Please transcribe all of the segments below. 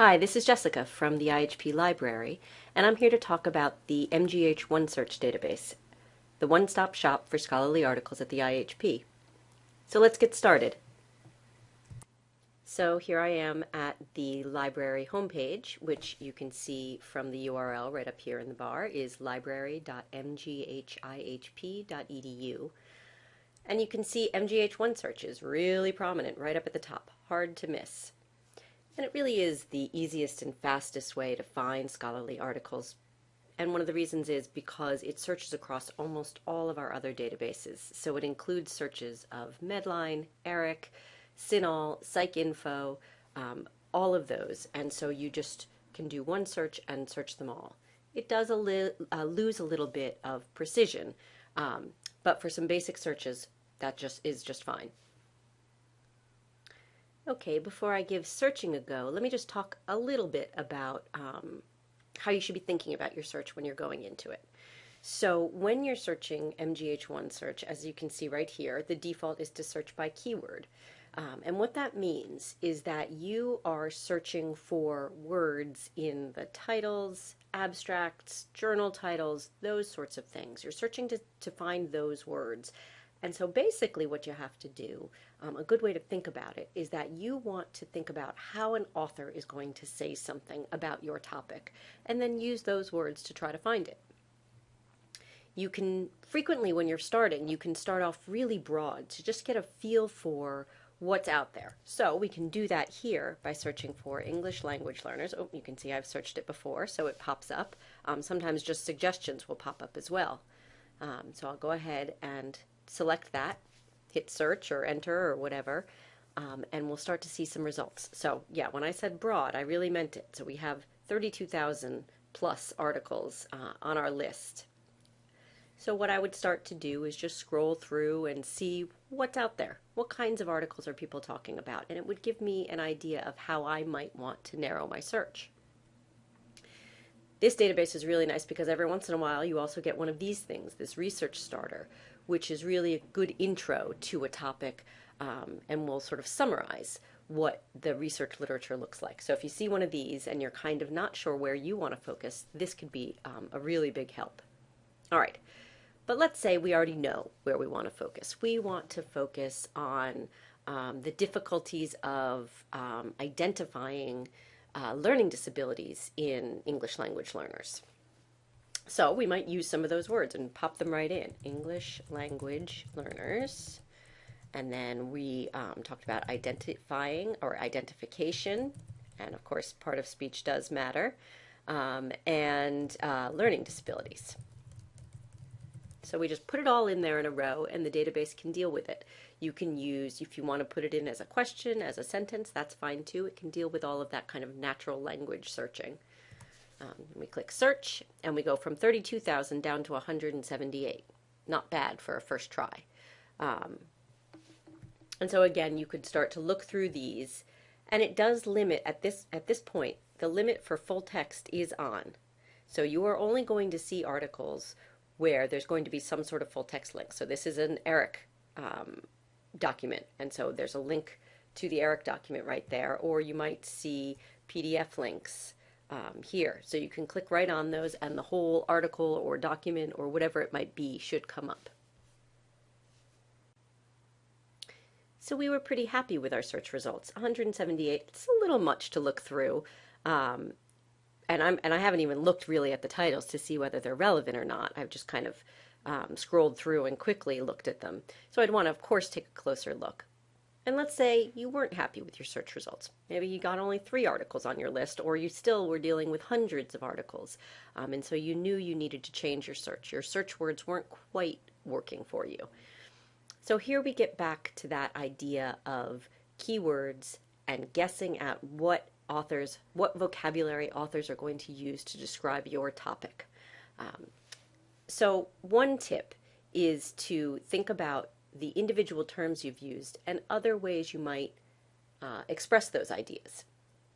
Hi, this is Jessica from the IHP Library, and I'm here to talk about the MGH OneSearch database, the one-stop shop for scholarly articles at the IHP. So let's get started. So here I am at the library homepage, which you can see from the URL right up here in the bar is library.mghihp.edu. And you can see MGH OneSearch is really prominent right up at the top, hard to miss. And it really is the easiest and fastest way to find scholarly articles. And one of the reasons is because it searches across almost all of our other databases. So it includes searches of Medline, ERIC, CINAHL, PsycInfo, um, all of those. And so you just can do one search and search them all. It does a uh, lose a little bit of precision, um, but for some basic searches, that just is just fine. Okay, before I give searching a go, let me just talk a little bit about um, how you should be thinking about your search when you're going into it. So when you're searching MGH OneSearch, as you can see right here, the default is to search by keyword. Um, and what that means is that you are searching for words in the titles, abstracts, journal titles, those sorts of things. You're searching to, to find those words. And so basically what you have to do, um, a good way to think about it, is that you want to think about how an author is going to say something about your topic, and then use those words to try to find it. You can, frequently when you're starting, you can start off really broad to just get a feel for what's out there. So we can do that here by searching for English language learners. Oh, you can see I've searched it before, so it pops up. Um, sometimes just suggestions will pop up as well. Um, so I'll go ahead and select that, hit search or enter or whatever, um, and we'll start to see some results. So yeah, when I said broad, I really meant it. So we have 32,000 plus articles uh, on our list. So what I would start to do is just scroll through and see what's out there. What kinds of articles are people talking about? And it would give me an idea of how I might want to narrow my search. This database is really nice because every once in a while you also get one of these things, this research starter, which is really a good intro to a topic um, and will sort of summarize what the research literature looks like. So if you see one of these and you're kind of not sure where you want to focus, this could be um, a really big help. All right, but let's say we already know where we want to focus. We want to focus on um, the difficulties of um, identifying uh, learning disabilities in English language learners. So we might use some of those words and pop them right in. English language learners. And then we um, talked about identifying or identification. And of course, part of speech does matter. Um, and uh, learning disabilities. So we just put it all in there in a row and the database can deal with it. You can use, if you want to put it in as a question, as a sentence, that's fine too. It can deal with all of that kind of natural language searching. Um, we click search and we go from 32,000 down to 178. Not bad for a first try. Um, and so again, you could start to look through these and it does limit at this, at this point, the limit for full text is on. So you are only going to see articles where there's going to be some sort of full text link. So this is an ERIC um, document. And so there's a link to the ERIC document right there, or you might see PDF links um, here. So you can click right on those and the whole article or document or whatever it might be should come up. So we were pretty happy with our search results. 178, it's a little much to look through. Um, and I'm and I haven't even looked really at the titles to see whether they're relevant or not. I've just kind of um, scrolled through and quickly looked at them. So I'd want to, of course, take a closer look. And let's say you weren't happy with your search results. Maybe you got only three articles on your list, or you still were dealing with hundreds of articles. Um, and so you knew you needed to change your search. Your search words weren't quite working for you. So here we get back to that idea of keywords and guessing at what authors, what vocabulary authors are going to use to describe your topic. Um, so one tip is to think about the individual terms you've used and other ways you might uh, express those ideas.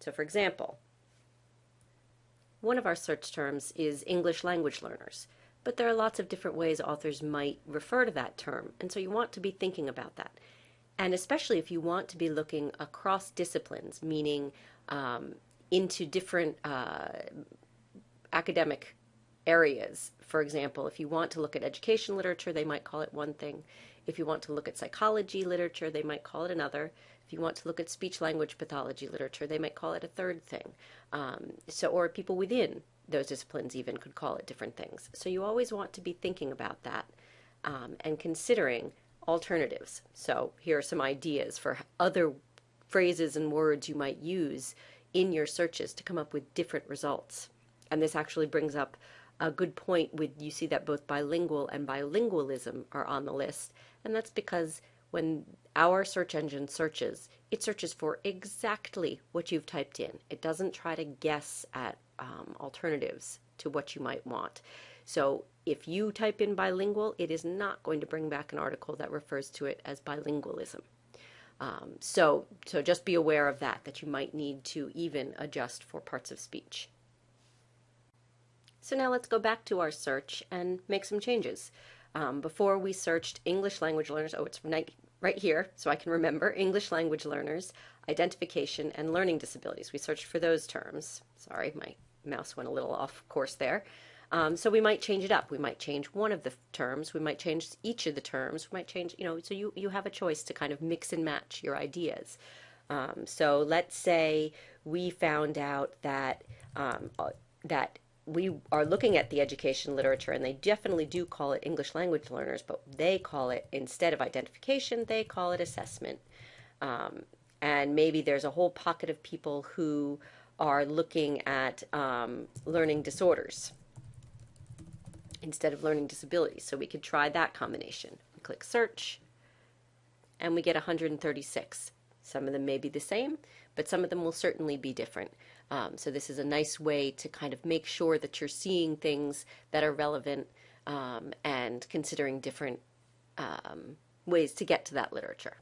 So for example, one of our search terms is English language learners, but there are lots of different ways authors might refer to that term, and so you want to be thinking about that. And especially if you want to be looking across disciplines, meaning um, into different uh, academic areas. For example, if you want to look at education literature, they might call it one thing. If you want to look at psychology literature, they might call it another. If you want to look at speech language pathology literature, they might call it a third thing. Um, so, or people within those disciplines even could call it different things. So you always want to be thinking about that um, and considering alternatives. So here are some ideas for other phrases and words you might use in your searches to come up with different results. And this actually brings up a good point with you see that both bilingual and bilingualism are on the list. And that's because when our search engine searches, it searches for exactly what you've typed in. It doesn't try to guess at um, alternatives to what you might want. So if you type in bilingual, it is not going to bring back an article that refers to it as bilingualism. Um, so, so just be aware of that, that you might need to even adjust for parts of speech. So now let's go back to our search and make some changes. Um, before we searched English language learners, oh, it's right here, so I can remember, English language learners, identification, and learning disabilities. We searched for those terms. Sorry, my mouse went a little off course there. Um, so we might change it up. We might change one of the terms. We might change each of the terms. We might change, you know, so you, you have a choice to kind of mix and match your ideas. Um, so let's say we found out that um, uh, that we are looking at the education literature and they definitely do call it English language learners, but they call it, instead of identification, they call it assessment. Um, and maybe there's a whole pocket of people who are looking at um, learning disorders instead of learning disabilities. So we could try that combination. We click search and we get 136. Some of them may be the same, but some of them will certainly be different. Um, so this is a nice way to kind of make sure that you're seeing things that are relevant um, and considering different um, ways to get to that literature.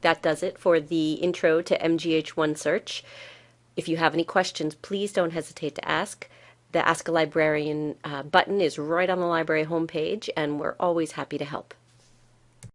That does it for the intro to MGH OneSearch. If you have any questions, please don't hesitate to ask. The Ask a Librarian uh, button is right on the library homepage, and we're always happy to help.